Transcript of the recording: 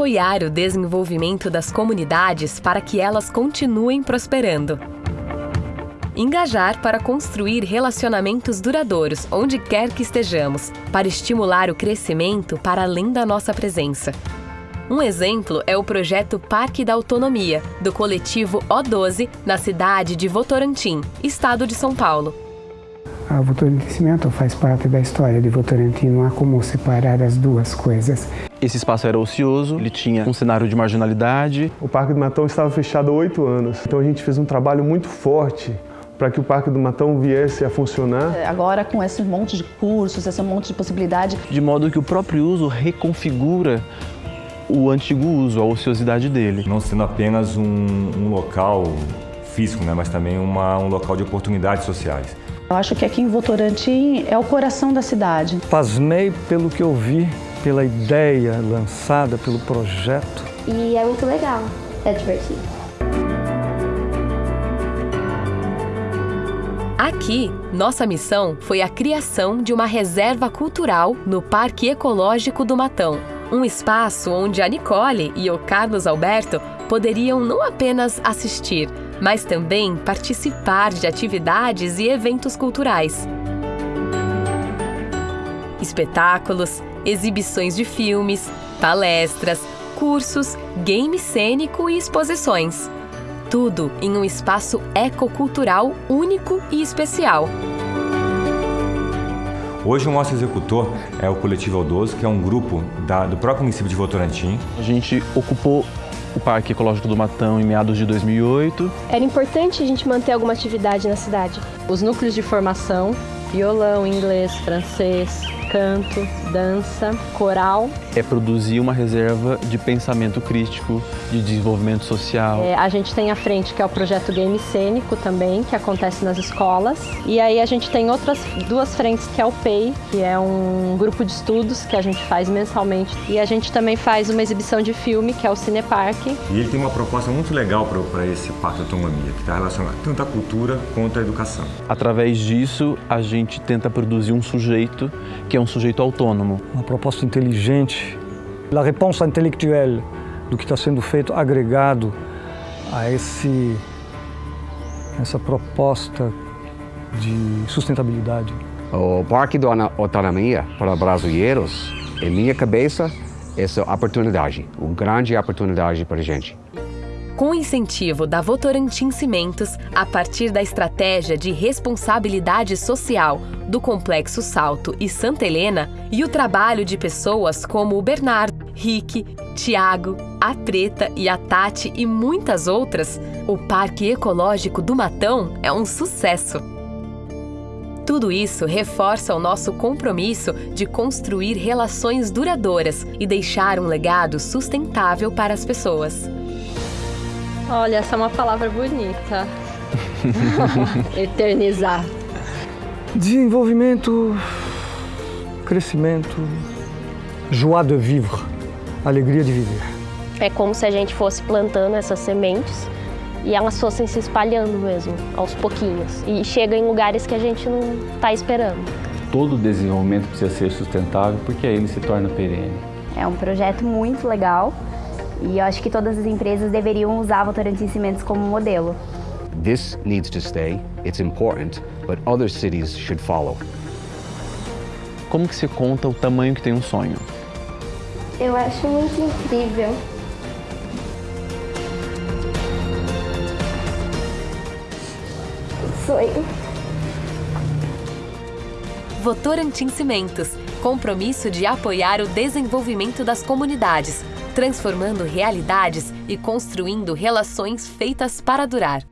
Apoiar o desenvolvimento das comunidades para que elas continuem prosperando. Engajar para construir relacionamentos duradouros onde quer que estejamos, para estimular o crescimento para além da nossa presença. Um exemplo é o projeto Parque da Autonomia, do coletivo O12, na cidade de Votorantim, estado de São Paulo. A Votorantim faz parte da história de Votorantim, não há como separar as duas coisas. Esse espaço era ocioso, ele tinha um cenário de marginalidade. O Parque do Matão estava fechado há oito anos, então a gente fez um trabalho muito forte para que o Parque do Matão viesse a funcionar. É, agora com esse monte de cursos, esse monte de possibilidade. De modo que o próprio uso reconfigura o antigo uso, a ociosidade dele. Não sendo apenas um, um local físico, né, mas também uma, um local de oportunidades sociais. Eu acho que aqui em Votorantim é o coração da cidade. Pasmei pelo que eu vi, pela ideia lançada, pelo projeto. E é muito legal, é divertido. Aqui, nossa missão foi a criação de uma reserva cultural no Parque Ecológico do Matão. Um espaço onde a Nicole e o Carlos Alberto poderiam não apenas assistir, mas também participar de atividades e eventos culturais. Espetáculos, exibições de filmes, palestras, cursos, game cênico e exposições. Tudo em um espaço ecocultural único e especial. Hoje o nosso executor é o Coletivo Aldoso, que é um grupo da, do próprio município de Votorantim. A gente ocupou o Parque Ecológico do Matão em meados de 2008. Era importante a gente manter alguma atividade na cidade. Os núcleos de formação, violão, inglês, francês, canto, dança, coral. É produzir uma reserva de pensamento crítico, de desenvolvimento social. É, a gente tem a frente que é o projeto Game Cênico também, que acontece nas escolas. E aí a gente tem outras duas frentes que é o PEI, que é um grupo de estudos que a gente faz mensalmente. E a gente também faz uma exibição de filme, que é o Cinepark. E ele tem uma proposta muito legal para esse Parque de Autonomia, que está relacionado tanto à cultura quanto à educação. Através disso, a gente tenta produzir um sujeito que é um sujeito autônomo. Uma proposta inteligente, a resposta intelectual do que está sendo feito agregado a esse, essa proposta de sustentabilidade. O Parque da Autonomia para brasileiros, em minha cabeça, essa oportunidade, uma grande oportunidade para a gente com incentivo da Votorantim Cimentos, a partir da estratégia de responsabilidade social do Complexo Salto e Santa Helena e o trabalho de pessoas como o Bernardo, Rick, Tiago, a Preta e a Tati e muitas outras, o Parque Ecológico do Matão é um sucesso. Tudo isso reforça o nosso compromisso de construir relações duradouras e deixar um legado sustentável para as pessoas. Olha, essa é uma palavra bonita. Eternizar. Desenvolvimento, crescimento, joie de vivre, alegria de viver. É como se a gente fosse plantando essas sementes e elas fossem se espalhando mesmo, aos pouquinhos. E chega em lugares que a gente não está esperando. Todo desenvolvimento precisa ser sustentável porque aí ele se torna perene. É um projeto muito legal e eu acho que todas as empresas deveriam usar Votorantim Cimentos como modelo. This needs to stay. It's important, but other cities should follow. Como que se conta o tamanho que tem um sonho? Eu acho muito incrível. Sonho. Votorantim Cimentos, compromisso de apoiar o desenvolvimento das comunidades, transformando realidades e construindo relações feitas para durar.